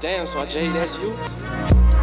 Damn, so Jay, that's you?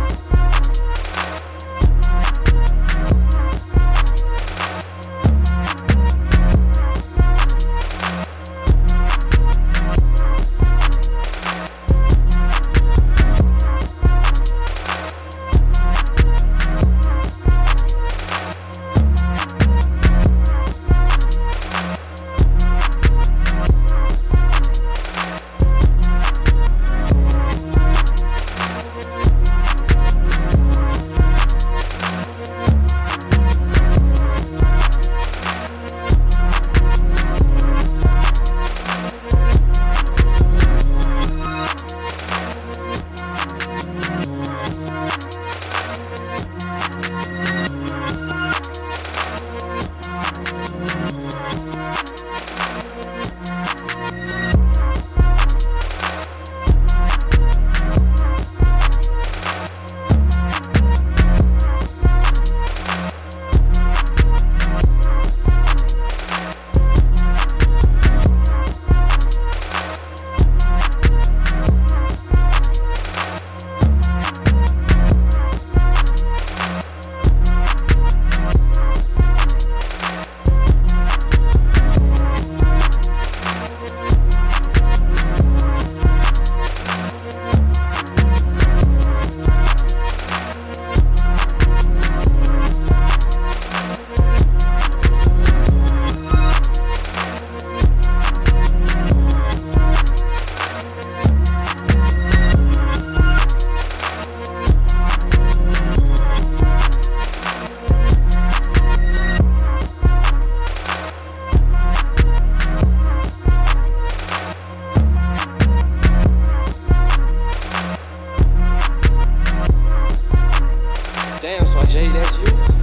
Jay, that's you?